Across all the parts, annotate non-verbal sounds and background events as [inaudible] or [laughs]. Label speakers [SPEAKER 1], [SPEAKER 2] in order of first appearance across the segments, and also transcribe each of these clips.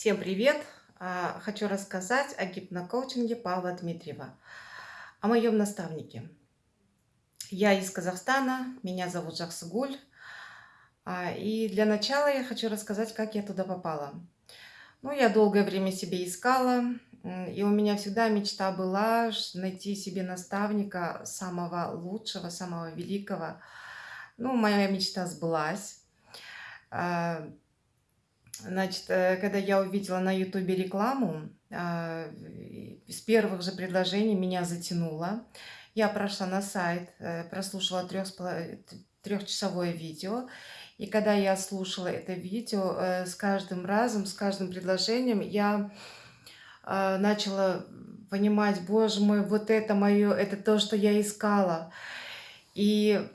[SPEAKER 1] Всем привет! А, хочу рассказать о гипнокоучинге Павла Дмитриева, о моем наставнике. Я из Казахстана, меня зовут Жаксыгуль. А, и для начала я хочу рассказать, как я туда попала. Ну, я долгое время себе искала, и у меня всегда мечта была найти себе наставника самого лучшего, самого великого. Ну, моя мечта сбылась. А, Значит, э, когда я увидела на ютубе рекламу, а, с первых же предложений меня затянуло. Я прошла на сайт, э, прослушала трехчасовое видео. И когда я слушала это видео, э, с каждым разом, с каждым предложением я а, начала понимать, боже мой, вот это мое, это то, что я искала. И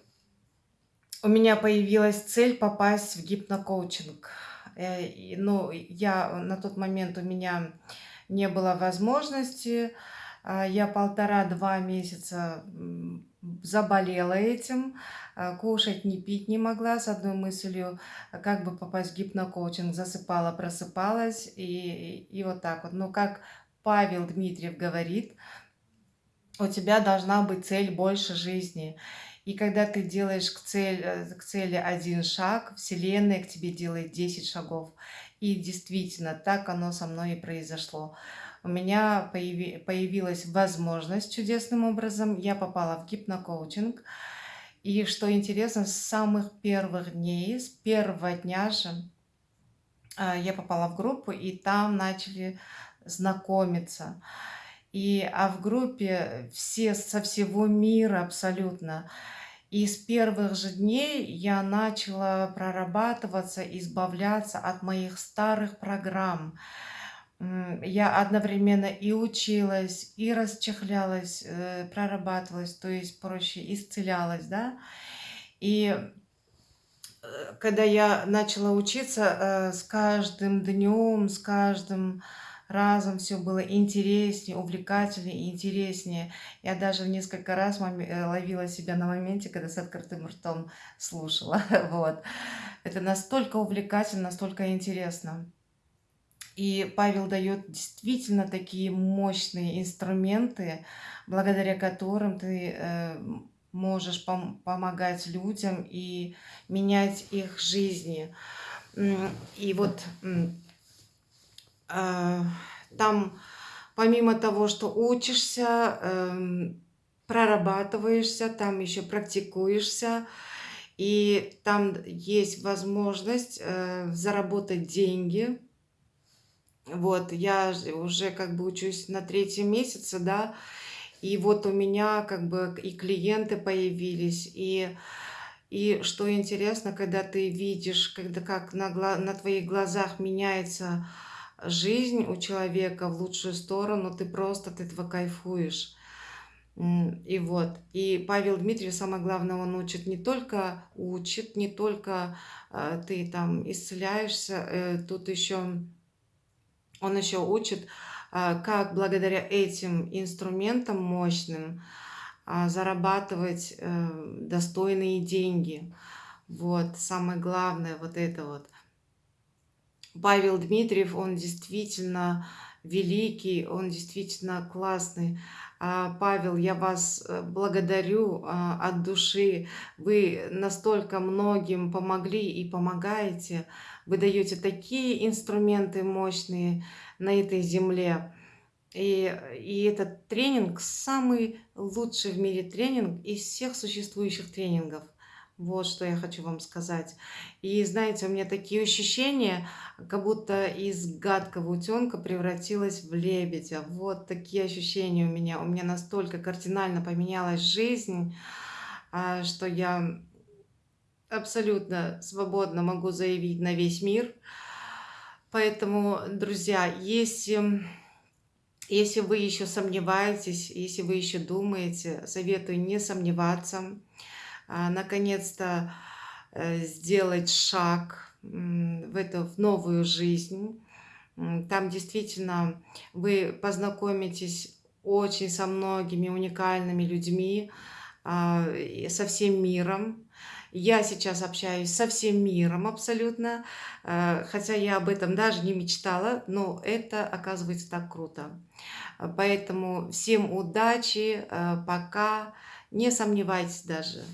[SPEAKER 1] у меня появилась цель попасть в гипнокоучинг. Э, но я на тот момент у меня не было возможности. А, я полтора-два месяца заболела этим, а, кушать, не пить не могла с одной мыслью, как бы попасть в гипнокоучинг, засыпала, просыпалась и, и вот так вот. Но как Павел Дмитриев говорит, у тебя должна быть цель больше жизни. И когда ты делаешь к, цель, э, к цели один шаг, Вселенная к тебе делает 10 шагов. И действительно, так оно со мной и произошло. У меня появи, появилась возможность чудесным образом. Я попала в гипнокоучинг. И что интересно, с самых первых дней, с первого дня же, а, я попала в группу, и там начали знакомиться. И, а в группе все со всего мира абсолютно. И с первых же дней я начала прорабатываться, избавляться от моих старых программ. Я одновременно и училась, и расчехлялась, э, прорабатывалась, то есть проще исцелялась, да. И э, когда я начала учиться, э, с каждым днем, с каждым разом все было интереснее, увлекательнее интереснее. Я даже несколько раз э, ловила себя на моменте, когда с открытым ртом слушала. [laughs] Вот. Это настолько увлекательно, настолько интересно. И Павел дает действительно такие мощные инструменты, благодаря которым ты э, можешь пом помогать людям и менять их жизни. И вот там помимо того, что учишься, эм, прорабатываешься, там еще практикуешься, и там есть возможность э, заработать деньги. Вот, я уже как бы учусь на третьем месяце, да, и вот у меня как бы и клиенты появились, и, и что интересно, когда ты видишь, когда как на, на твоих глазах меняется жизнь у человека в лучшую сторону, ты просто от этого кайфуешь. И вот, и Павел Дмитриев, самое главное, он учит не только учит, не только э, ты там исцеляешься, э, тут еще, он еще учит, э, как благодаря этим инструментам мощным э, зарабатывать э, достойные деньги. Вот, самое главное, вот это вот. Павел Дмитриев, он действительно великий, он действительно классный. А, Павел, я вас э, благодарю а, от души. Вы настолько многим помогли и помогаете. Вы даете такие инструменты мощные на этой земле. И, и этот тренинг самый лучший в мире тренинг из всех существующих тренингов. Вот что я хочу вам сказать. И знаете, у меня такие ощущения, как будто из гадкого утенка превратилась в лебедя. Вот такие ощущения у меня. У меня настолько кардинально поменялась жизнь, а, что я абсолютно свободно могу заявить на весь мир. Поэтому, друзья, если, если вы еще сомневаетесь, если вы еще думаете, советую не сомневаться, наконец-то э, сделать шаг в эту в новую жизнь. Там действительно вы познакомитесь очень со многими уникальными людьми, а, со всем миром. Я сейчас общаюсь со всем миром абсолютно, э, хотя я об этом даже не мечтала, но это оказывается так круто. Поэтому всем удачи, э, пока, не сомневайтесь даже.